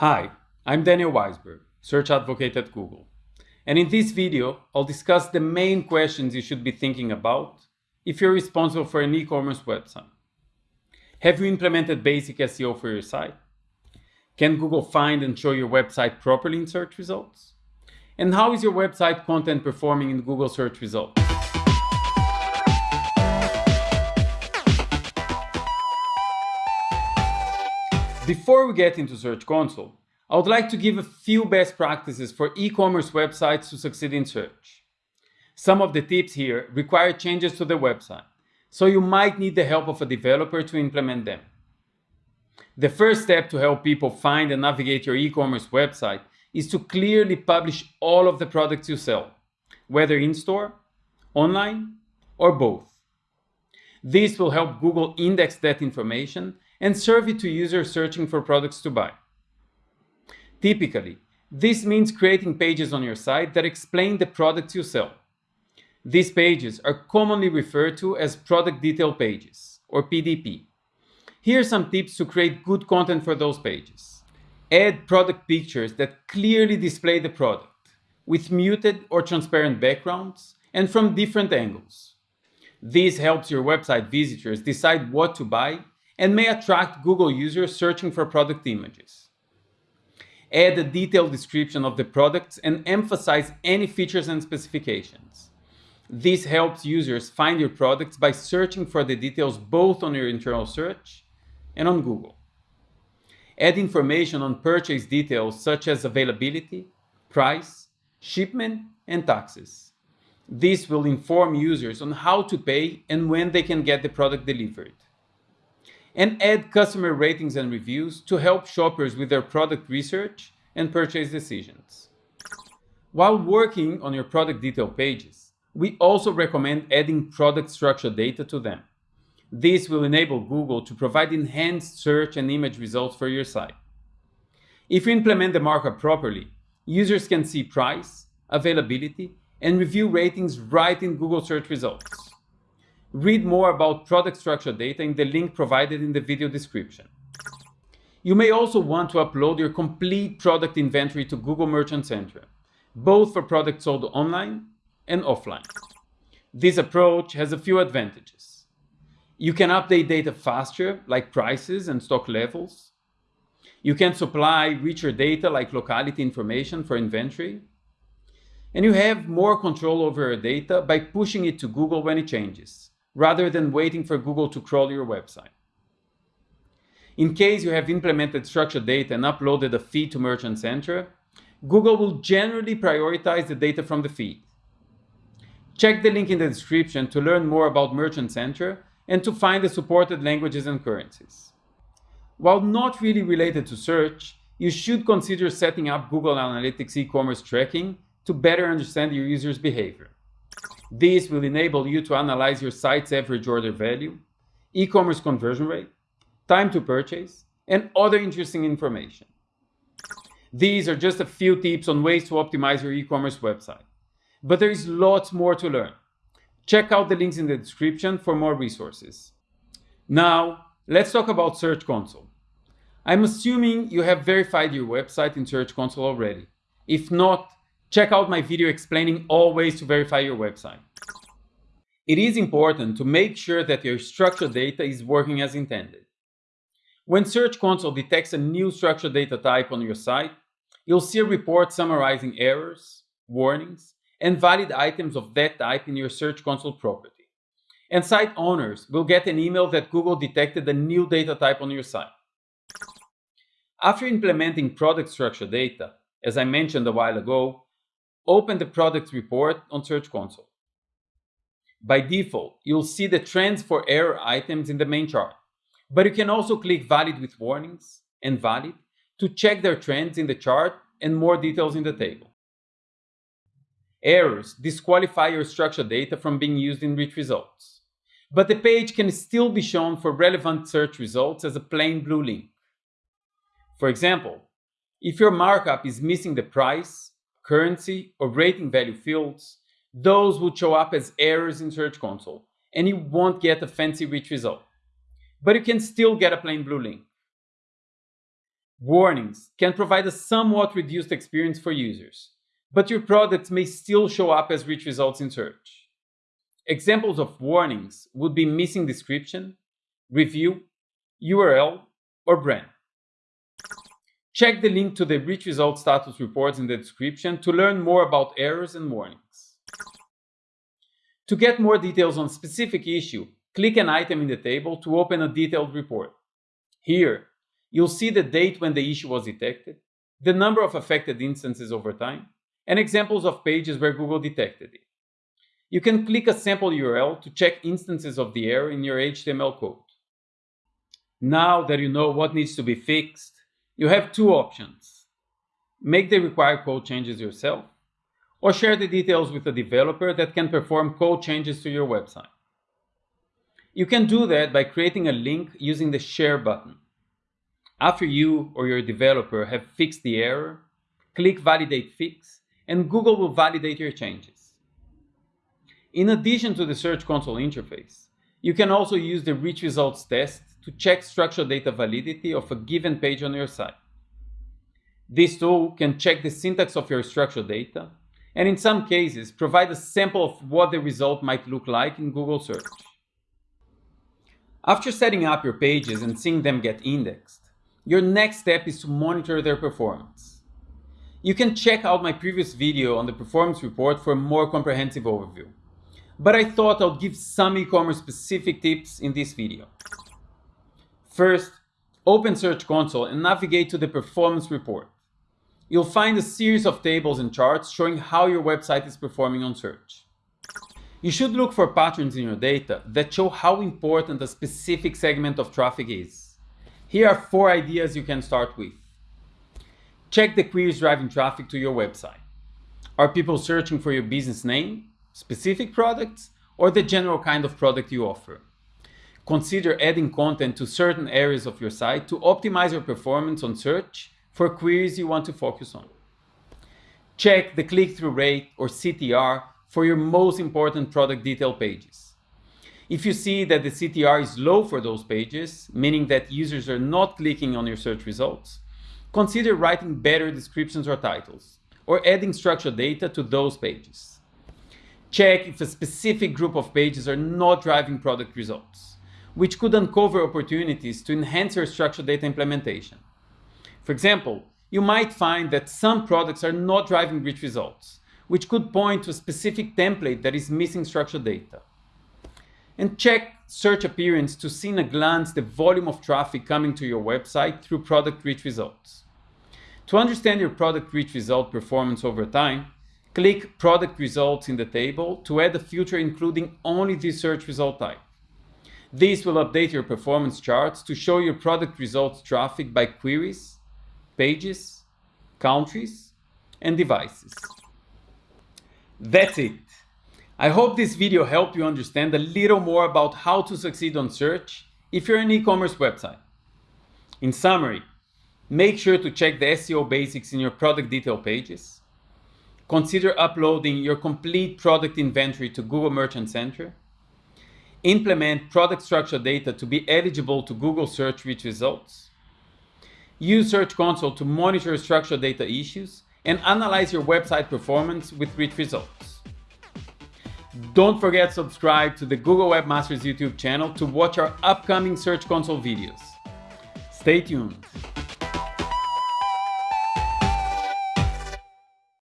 Hi, I'm Daniel Waisberg, Search Advocate at Google. And in this video, I'll discuss the main questions you should be thinking about if you're responsible for an e-commerce website. Have you implemented basic SEO for your site? Can Google find and show your website properly in search results? And how is your website content performing in Google search results? Before we get into Search Console, I would like to give a few best practices for e-commerce websites to succeed in search. Some of the tips here require changes to the website, so you might need the help of a developer to implement them. The first step to help people find and navigate your e-commerce website is to clearly publish all of the products you sell, whether in-store, online, or both. This will help Google index that information and serve it to users searching for products to buy. Typically, this means creating pages on your site that explain the products you sell. These pages are commonly referred to as product detail pages, or PDP. Here are some tips to create good content for those pages. Add product pictures that clearly display the product, with muted or transparent backgrounds and from different angles. This helps your website visitors decide what to buy and may attract Google users searching for product images. Add a detailed description of the products and emphasize any features and specifications. This helps users find your products by searching for the details both on your internal search and on Google. Add information on purchase details such as availability, price, shipment, and taxes. This will inform users on how to pay and when they can get the product delivered and add customer ratings and reviews to help shoppers with their product research and purchase decisions. While working on your product detail pages, we also recommend adding product structure data to them. This will enable Google to provide enhanced search and image results for your site. If you implement the markup properly, users can see price, availability, and review ratings right in Google search results. Read more about product structure data in the link provided in the video description. You may also want to upload your complete product inventory to Google Merchant Center, both for products sold online and offline. This approach has a few advantages. You can update data faster, like prices and stock levels. You can supply richer data like locality information for inventory. And you have more control over your data by pushing it to Google when it changes rather than waiting for Google to crawl your website. In case you have implemented structured data and uploaded a feed to Merchant Center, Google will generally prioritize the data from the feed. Check the link in the description to learn more about Merchant Center and to find the supported languages and currencies. While not really related to search, you should consider setting up Google Analytics e-commerce tracking to better understand your users' behavior. This will enable you to analyze your site's average order value, e-commerce conversion rate, time to purchase, and other interesting information. These are just a few tips on ways to optimize your e-commerce website. But there is lots more to learn. Check out the links in the description for more resources. Now, let's talk about Search Console. I'm assuming you have verified your website in Search Console already. If not, check out my video explaining all ways to verify your website. It is important to make sure that your structured data is working as intended. When Search Console detects a new structured data type on your site, you'll see a report summarizing errors, warnings, and valid items of that type in your Search Console property. And site owners will get an email that Google detected a new data type on your site. After implementing product structure data, as I mentioned a while ago, open the product report on Search Console. By default, you'll see the trends for error items in the main chart, but you can also click Valid with warnings and Valid to check their trends in the chart and more details in the table. Errors disqualify your structured data from being used in rich results, but the page can still be shown for relevant search results as a plain blue link. For example, if your markup is missing the price, currency, or rating value fields, those would show up as errors in Search Console, and you won't get a fancy rich result. But you can still get a plain blue link. Warnings can provide a somewhat reduced experience for users, but your products may still show up as rich results in search. Examples of warnings would be missing description, review, URL, or brand. Check the link to the rich result status reports in the description to learn more about errors and warnings. To get more details on specific issue, click an item in the table to open a detailed report. Here, you'll see the date when the issue was detected, the number of affected instances over time, and examples of pages where Google detected it. You can click a sample URL to check instances of the error in your HTML code. Now that you know what needs to be fixed, you have two options. Make the required code changes yourself, or share the details with a developer that can perform code changes to your website. You can do that by creating a link using the Share button. After you or your developer have fixed the error, click Validate Fix, and Google will validate your changes. In addition to the Search Console interface, you can also use the Rich Results test to check structured data validity of a given page on your site. This tool can check the syntax of your structured data, and in some cases provide a sample of what the result might look like in Google search. After setting up your pages and seeing them get indexed, your next step is to monitor their performance. You can check out my previous video on the performance report for a more comprehensive overview, but I thought I'd give some e-commerce specific tips in this video. First, open Search Console and navigate to the performance report. You'll find a series of tables and charts showing how your website is performing on search. You should look for patterns in your data that show how important a specific segment of traffic is. Here are four ideas you can start with. Check the queries driving traffic to your website. Are people searching for your business name, specific products, or the general kind of product you offer? Consider adding content to certain areas of your site to optimize your performance on search for queries you want to focus on. Check the click-through rate or CTR for your most important product detail pages. If you see that the CTR is low for those pages, meaning that users are not clicking on your search results, consider writing better descriptions or titles, or adding structured data to those pages. Check if a specific group of pages are not driving product results, which could uncover opportunities to enhance your structured data implementation. For example, you might find that some products are not driving rich results, which could point to a specific template that is missing structured data. And check search appearance to see in a glance the volume of traffic coming to your website through product rich results. To understand your product rich result performance over time, click product results in the table to add a filter including only this search result type. This will update your performance charts to show your product results traffic by queries, pages, countries, and devices. That's it. I hope this video helped you understand a little more about how to succeed on search if you're an e-commerce website. In summary, make sure to check the SEO basics in your product detail pages. Consider uploading your complete product inventory to Google Merchant Center. Implement product structure data to be eligible to Google search rich results. Use Search Console to monitor structured data issues and analyze your website performance with rich results. Don't forget to subscribe to the Google Webmasters YouTube channel to watch our upcoming Search Console videos. Stay tuned.